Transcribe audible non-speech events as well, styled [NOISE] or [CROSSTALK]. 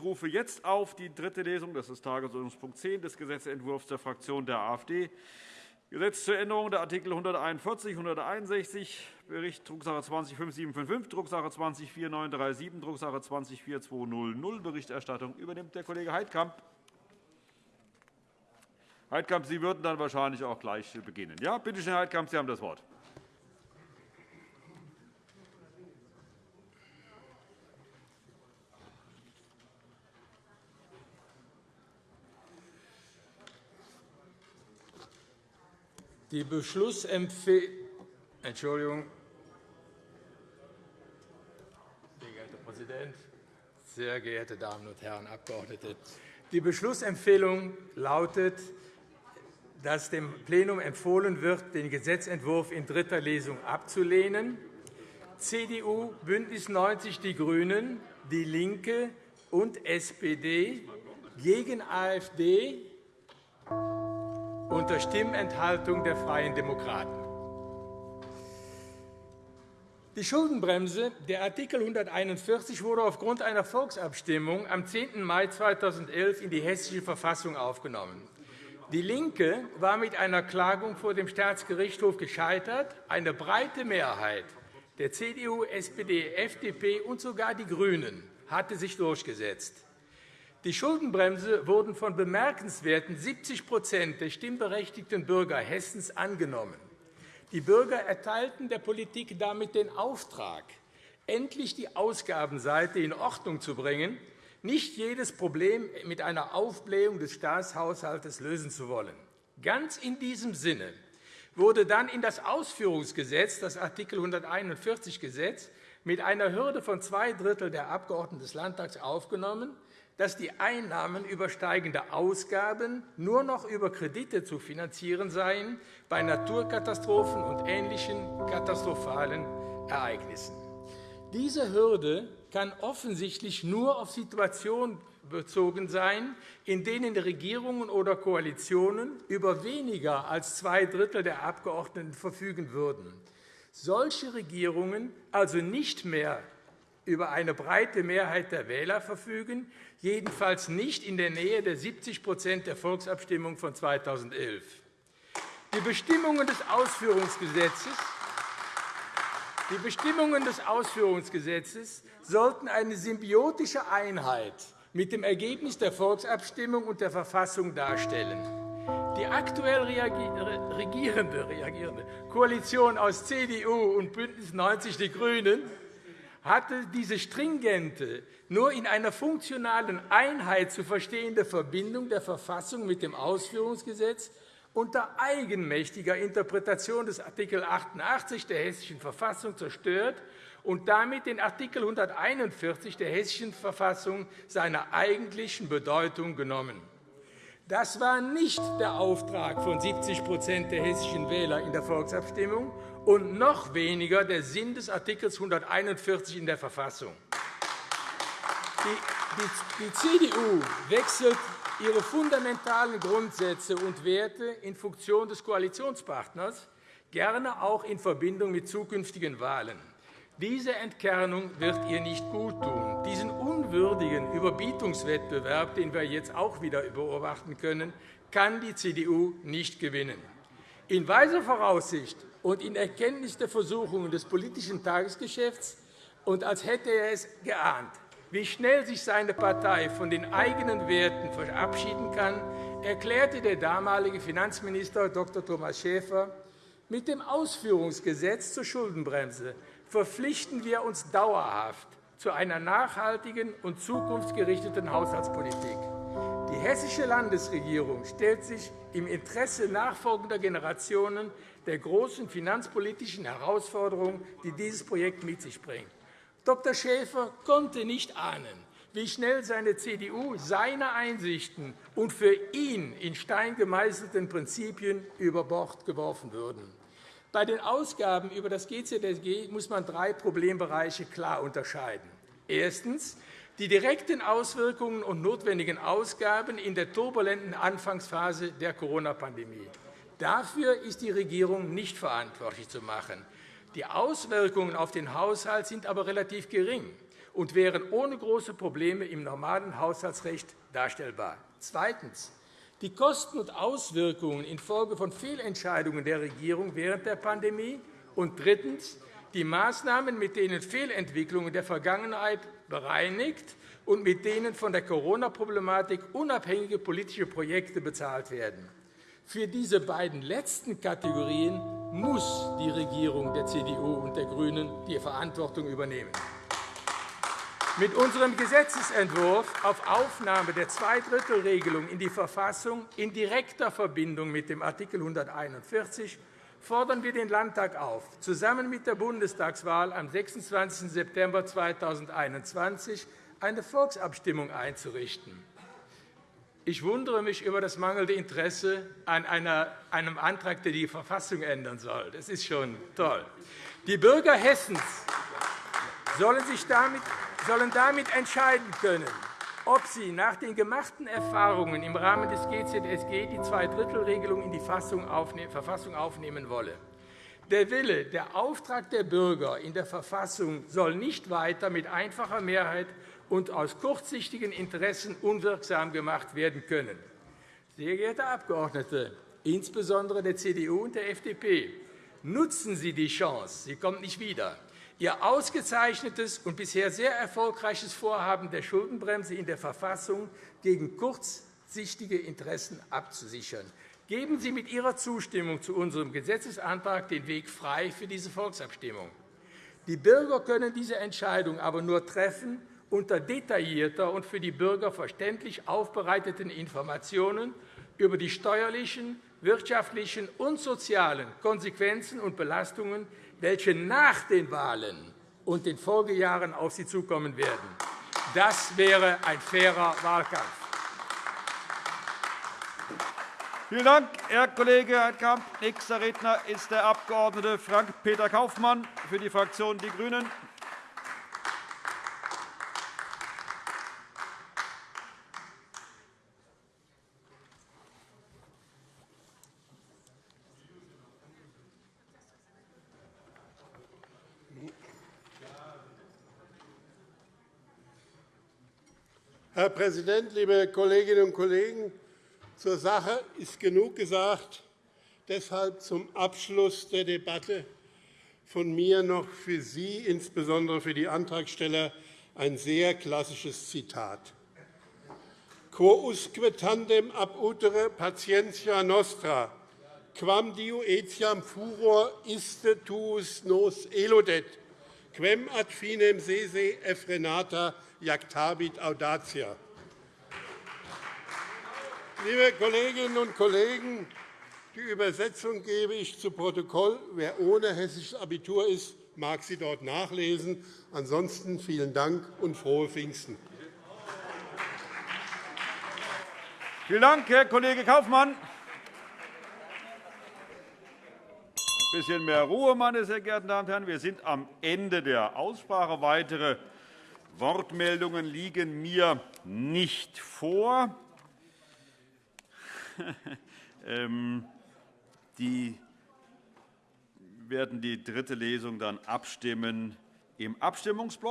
Ich rufe jetzt auf die dritte Lesung, das ist Tagesordnungspunkt 10 des Gesetzentwurfs der Fraktion der AfD. Gesetz zur Änderung der Artikel 141, 161, Bericht Drucksache 20 5755, Drucksache 20 4937, Drucksache 20 4200. Berichterstattung übernimmt der Kollege Heidkamp. Heidkamp, Sie würden dann wahrscheinlich auch gleich beginnen. Ja, bitte schön, Herr Heidkamp, Sie haben das Wort. Die Beschlussempfehlung Entschuldigung. Sehr geehrter Präsident, sehr geehrte Damen und Herren Abgeordnete! Die Beschlussempfehlung lautet, dass dem Plenum empfohlen wird, den Gesetzentwurf in dritter Lesung abzulehnen. CDU, BÜNDNIS 90 die GRÜNEN, DIE LINKE und SPD gegen AfD unter Stimmenthaltung der Freien Demokraten. Die Schuldenbremse, der Artikel 141, wurde aufgrund einer Volksabstimmung am 10. Mai 2011 in die Hessische Verfassung aufgenommen. DIE LINKE war mit einer Klagung vor dem Staatsgerichtshof gescheitert. Eine breite Mehrheit der CDU, SPD, FDP und sogar die GRÜNEN hatte sich durchgesetzt. Die Schuldenbremse wurden von bemerkenswerten 70% der stimmberechtigten Bürger Hessens angenommen. Die Bürger erteilten der Politik damit den Auftrag, endlich die Ausgabenseite in Ordnung zu bringen, nicht jedes Problem mit einer Aufblähung des Staatshaushalts lösen zu wollen. Ganz in diesem Sinne wurde dann in das Ausführungsgesetz, das Art. 141 Gesetz, mit einer Hürde von zwei Drittel der Abgeordneten des Landtags aufgenommen, dass die Einnahmen übersteigende Ausgaben nur noch über Kredite zu finanzieren seien bei Naturkatastrophen und ähnlichen katastrophalen Ereignissen. Diese Hürde kann offensichtlich nur auf Situationen bezogen sein, in denen Regierungen oder Koalitionen über weniger als zwei Drittel der Abgeordneten verfügen würden. Solche Regierungen also nicht mehr über eine breite Mehrheit der Wähler verfügen, jedenfalls nicht in der Nähe der 70% der Volksabstimmung von 2011. Die Bestimmungen des Ausführungsgesetzes die Bestimmungen des Ausführungsgesetzes sollten eine symbiotische Einheit mit dem Ergebnis der Volksabstimmung und der Verfassung darstellen. Die aktuell regierende, reagierende Koalition aus CDU und BÜNDNIS 90 die GRÜNEN hatte diese stringente, nur in einer funktionalen Einheit zu verstehende Verbindung der Verfassung mit dem Ausführungsgesetz unter eigenmächtiger Interpretation des Art. 88 der Hessischen Verfassung zerstört und damit den Art. 141 der Hessischen Verfassung seiner eigentlichen Bedeutung genommen. Das war nicht der Auftrag von 70% der hessischen Wähler in der Volksabstimmung und noch weniger der Sinn des Art. 141 in der Verfassung. Die CDU wechselt ihre fundamentalen Grundsätze und Werte in Funktion des Koalitionspartners, gerne auch in Verbindung mit zukünftigen Wahlen. Diese Entkernung wird ihr nicht guttun. Diesen unwürdigen Überbietungswettbewerb, den wir jetzt auch wieder beobachten können, kann die CDU nicht gewinnen. In weiser Voraussicht und in Erkenntnis der Versuchungen des politischen Tagesgeschäfts und als hätte er es geahnt, wie schnell sich seine Partei von den eigenen Werten verabschieden kann, erklärte der damalige Finanzminister Dr. Thomas Schäfer, mit dem Ausführungsgesetz zur Schuldenbremse verpflichten wir uns dauerhaft zu einer nachhaltigen und zukunftsgerichteten Haushaltspolitik. Die hessische Landesregierung stellt sich im Interesse nachfolgender Generationen der großen finanzpolitischen Herausforderungen, die dieses Projekt mit sich bringt. Dr. Schäfer konnte nicht ahnen, wie schnell seine CDU seine Einsichten und für ihn in Stein gemeißelten Prinzipien über Bord geworfen würden. Bei den Ausgaben über das GZSG muss man drei Problembereiche klar unterscheiden. Erstens die direkten Auswirkungen und notwendigen Ausgaben in der turbulenten Anfangsphase der Corona-Pandemie. Dafür ist die Regierung nicht verantwortlich zu machen. Die Auswirkungen auf den Haushalt sind aber relativ gering. und wären ohne große Probleme im normalen Haushaltsrecht darstellbar. Zweitens. Die Kosten und Auswirkungen infolge von Fehlentscheidungen der Regierung während der Pandemie. Und drittens. Die Maßnahmen, mit denen Fehlentwicklungen der Vergangenheit bereinigt und mit denen von der Corona-Problematik unabhängige politische Projekte bezahlt werden. Für diese beiden letzten Kategorien muss die Regierung der CDU und der GRÜNEN die Verantwortung übernehmen. Mit unserem Gesetzentwurf auf Aufnahme der Zweidrittelregelung in die Verfassung in direkter Verbindung mit dem Art. 141 fordern wir den Landtag auf, zusammen mit der Bundestagswahl am 26. September 2021 eine Volksabstimmung einzurichten. Ich wundere mich über das mangelnde Interesse an einem Antrag, der die Verfassung ändern soll. Das ist schon toll. Die Bürger Hessens sollen, damit entscheiden können, ob sie nach den gemachten Erfahrungen im Rahmen des GZSG die Zweidrittelregelung in die Verfassung aufnehmen wolle. Der Wille, der Auftrag der Bürger in der Verfassung soll nicht weiter mit einfacher Mehrheit und aus kurzsichtigen Interessen unwirksam gemacht werden können. Sehr geehrte Abgeordnete, insbesondere der CDU und der FDP, nutzen Sie die Chance, sie kommt nicht wieder, Ihr ausgezeichnetes und bisher sehr erfolgreiches Vorhaben der Schuldenbremse in der Verfassung gegen kurzsichtige Interessen abzusichern. Geben Sie mit Ihrer Zustimmung zu unserem Gesetzesantrag den Weg frei für diese Volksabstimmung. Die Bürger können diese Entscheidung aber nur treffen, unter detaillierter und für die Bürger verständlich aufbereiteten Informationen über die steuerlichen, wirtschaftlichen und sozialen Konsequenzen und Belastungen, welche nach den Wahlen und den Folgejahren auf sie zukommen werden. Das wäre ein fairer Wahlkampf. Vielen Dank, Herr Kollege Heidkamp. Nächster Redner ist der Abg. Frank-Peter Kaufmann für die Fraktion Die Grünen. Herr Präsident, liebe Kolleginnen und Kollegen! Zur Sache ist genug gesagt. Deshalb zum Abschluss der Debatte von mir noch für Sie, insbesondere für die Antragsteller, ein sehr klassisches Zitat. Quo usque tandem ab utere patientia nostra, quam diu etiam furor iste tuus nos eludet, quem ad finem sese effrenata jactabit audacia. Liebe Kolleginnen und Kollegen, die Übersetzung gebe ich zu Protokoll. Wer ohne hessisches Abitur ist, mag sie dort nachlesen. Ansonsten vielen Dank und frohe Pfingsten. Vielen Dank, Herr Kollege Kaufmann. Ein bisschen mehr Ruhe, meine sehr geehrten Damen und Herren. Wir sind am Ende der Aussprache. Weitere Wortmeldungen liegen mir nicht vor. [LAUGHS] Ähm, die werden die dritte Lesung dann abstimmen im Abstimmungsblock.